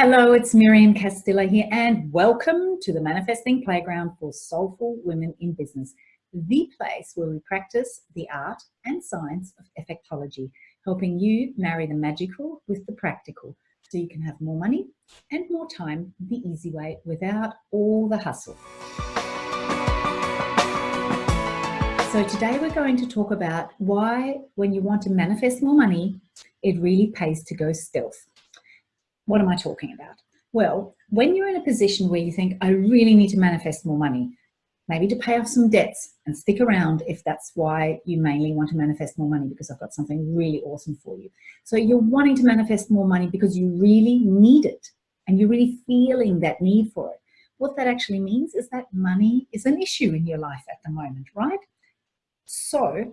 Hello, it's Miriam Castilla here and welcome to the Manifesting Playground for Soulful Women in Business, the place where we practice the art and science of effectology, helping you marry the magical with the practical so you can have more money and more time the easy way without all the hustle. So today we're going to talk about why when you want to manifest more money, it really pays to go stealth. What am I talking about? Well, when you're in a position where you think, I really need to manifest more money, maybe to pay off some debts and stick around if that's why you mainly want to manifest more money because I've got something really awesome for you. So you're wanting to manifest more money because you really need it and you're really feeling that need for it. What that actually means is that money is an issue in your life at the moment, right? So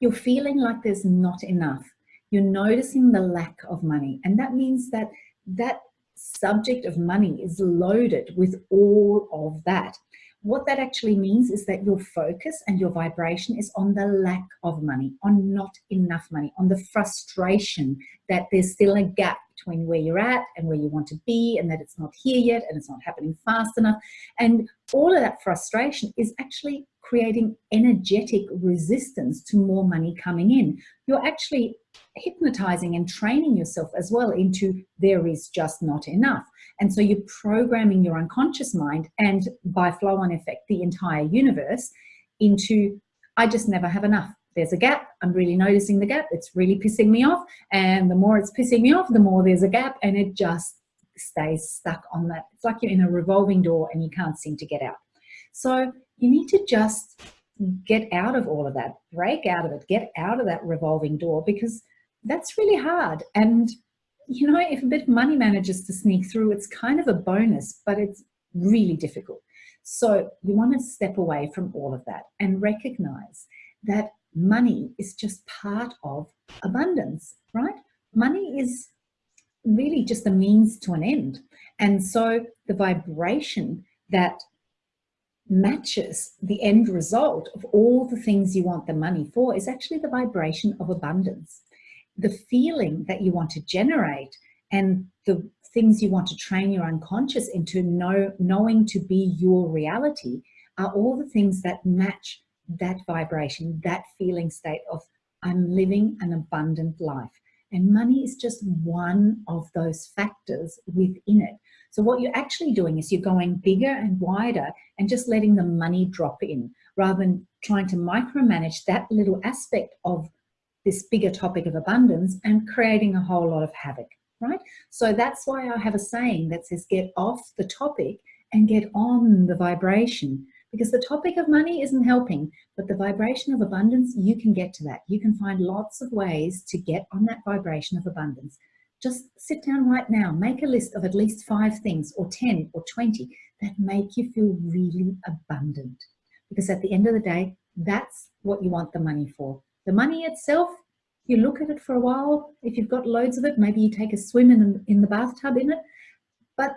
you're feeling like there's not enough. You're noticing the lack of money. And that means that that subject of money is loaded with all of that. What that actually means is that your focus and your vibration is on the lack of money, on not enough money, on the frustration that there's still a gap between where you're at and where you want to be and that it's not here yet and it's not happening fast enough. And all of that frustration is actually creating energetic resistance to more money coming in. You're actually hypnotizing and training yourself as well into there is just not enough. And so you're programming your unconscious mind and by flow on effect, the entire universe into, I just never have enough. There's a gap. I'm really noticing the gap. It's really pissing me off. And the more it's pissing me off, the more there's a gap and it just stays stuck on that. It's like you're in a revolving door and you can't seem to get out. So you need to just get out of all of that, break out of it, get out of that revolving door because that's really hard. And, you know, if a bit of money manages to sneak through, it's kind of a bonus, but it's really difficult. So you want to step away from all of that and recognize that money is just part of abundance, right? Money is really just a means to an end. And so the vibration that matches the end result of all the things you want the money for is actually the vibration of abundance. The feeling that you want to generate and the things you want to train your unconscious into know, knowing to be your reality are all the things that match that vibration, that feeling state of I'm living an abundant life. And money is just one of those factors within it. So what you're actually doing is you're going bigger and wider and just letting the money drop in rather than trying to micromanage that little aspect of this bigger topic of abundance and creating a whole lot of havoc, right? So that's why I have a saying that says get off the topic and get on the vibration because the topic of money isn't helping, but the vibration of abundance, you can get to that. You can find lots of ways to get on that vibration of abundance. Just sit down right now, make a list of at least five things or 10 or 20 that make you feel really abundant. Because at the end of the day, that's what you want the money for. The money itself, you look at it for a while. If you've got loads of it, maybe you take a swim in, in the bathtub in it. But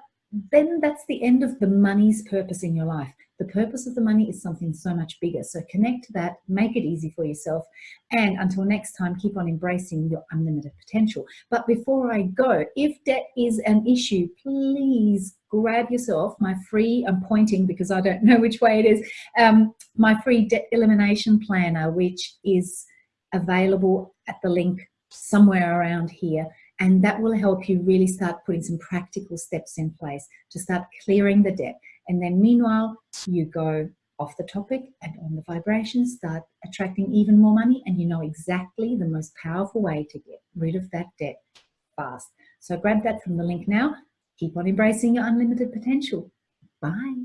then that's the end of the money's purpose in your life. The purpose of the money is something so much bigger. So connect to that, make it easy for yourself. And until next time, keep on embracing your unlimited potential. But before I go, if debt is an issue, please grab yourself my free, I'm pointing because I don't know which way it is, um, my free debt elimination planner, which is available at the link somewhere around here and that will help you really start putting some practical steps in place to start clearing the debt. And then meanwhile, you go off the topic and on the vibration, start attracting even more money and you know exactly the most powerful way to get rid of that debt fast. So grab that from the link now. Keep on embracing your unlimited potential. Bye.